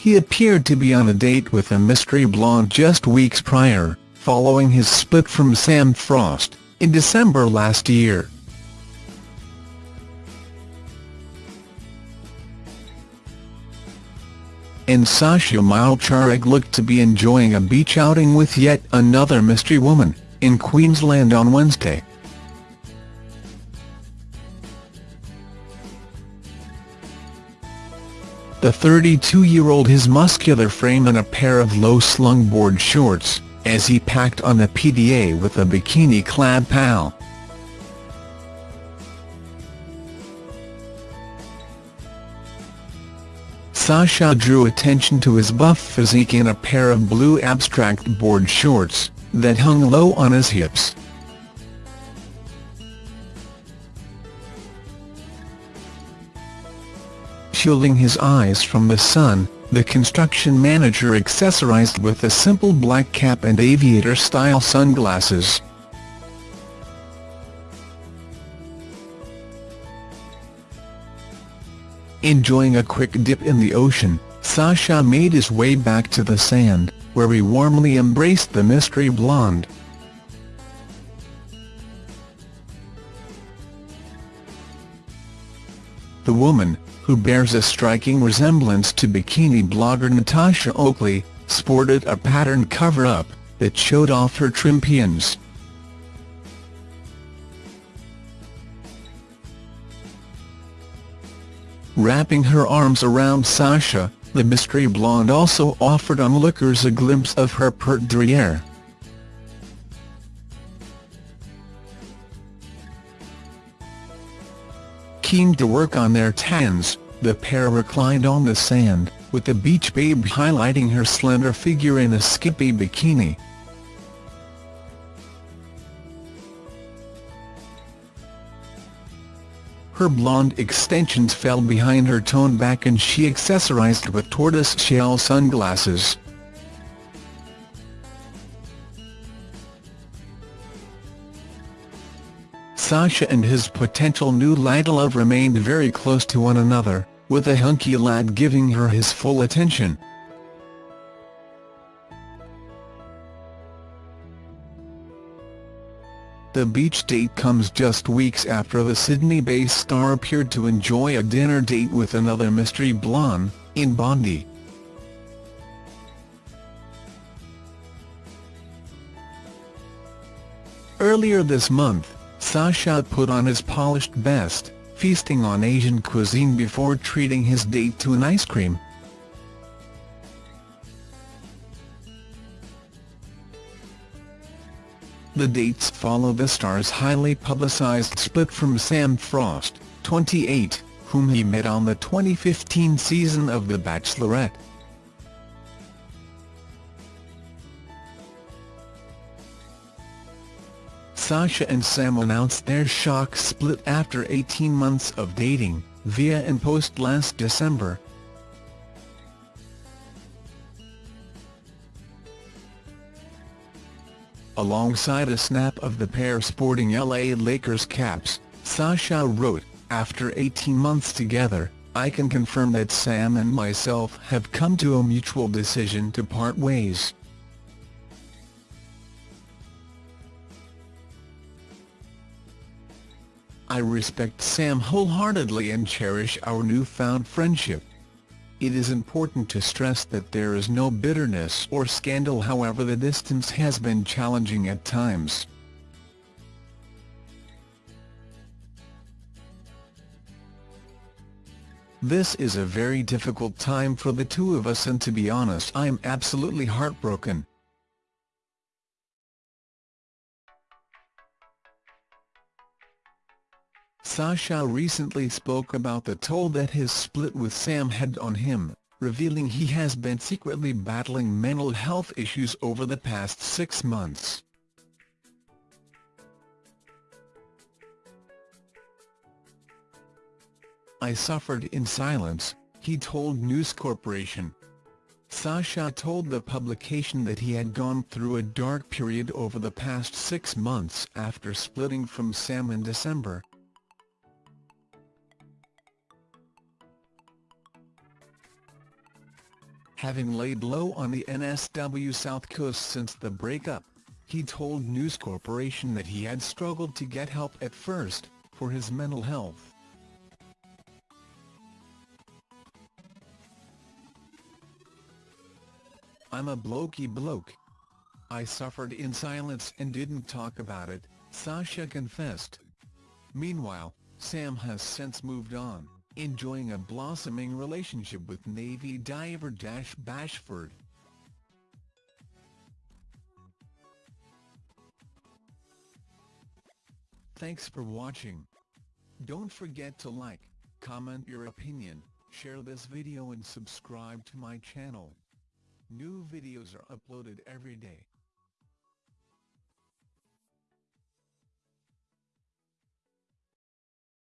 He appeared to be on a date with a mystery blonde just weeks prior, following his split from Sam Frost, in December last year. and Sasha Mielczarek looked to be enjoying a beach outing with yet another mystery woman, in Queensland on Wednesday. The 32-year-old his muscular frame and a pair of low-slung board shorts, as he packed on the PDA with a bikini-clad pal. Sasha drew attention to his buff physique in a pair of blue abstract board shorts, that hung low on his hips. Shielding his eyes from the sun, the construction manager accessorized with a simple black cap and aviator-style sunglasses. Enjoying a quick dip in the ocean, Sasha made his way back to the sand, where he warmly embraced the mystery blonde. The woman, who bears a striking resemblance to bikini blogger Natasha Oakley, sported a patterned cover-up, that showed off her trim trimpians. Wrapping her arms around Sasha, the mystery blonde also offered onlookers a glimpse of her pert derriere. Keen to work on their tans, the pair reclined on the sand, with the beach babe highlighting her slender figure in a skimpy bikini. Her blonde extensions fell behind her toned back and she accessorized with tortoise-shell sunglasses. Sasha and his potential new lad love remained very close to one another, with the hunky lad giving her his full attention. The beach date comes just weeks after the Sydney-based star appeared to enjoy a dinner date with another mystery blonde, in Bondi. Earlier this month, Sasha put on his polished best, feasting on Asian cuisine before treating his date to an ice cream. The dates follow the star's highly publicized split from Sam Frost, 28, whom he met on the 2015 season of The Bachelorette. Sasha and Sam announced their shock split after 18 months of dating, via an post last December. Alongside a snap of the pair sporting LA Lakers caps, Sasha wrote, After 18 months together, I can confirm that Sam and myself have come to a mutual decision to part ways. I respect Sam wholeheartedly and cherish our newfound friendship. It is important to stress that there is no bitterness or scandal however the distance has been challenging at times. This is a very difficult time for the two of us and to be honest I'm absolutely heartbroken. Sasha recently spoke about the toll that his split with Sam had on him, revealing he has been secretly battling mental health issues over the past six months. I suffered in silence, he told News Corporation. Sasha told the publication that he had gone through a dark period over the past six months after splitting from Sam in December, Having laid low on the NSW South Coast since the breakup, he told News Corporation that he had struggled to get help at first, for his mental health. I'm a blokey bloke. I suffered in silence and didn't talk about it, Sasha confessed. Meanwhile, Sam has since moved on, enjoying a blossoming relationship with Navy diver Dash Bashford. Thanks for watching. Don't forget to like, comment your opinion, share this video and subscribe to my channel. New videos are uploaded every day.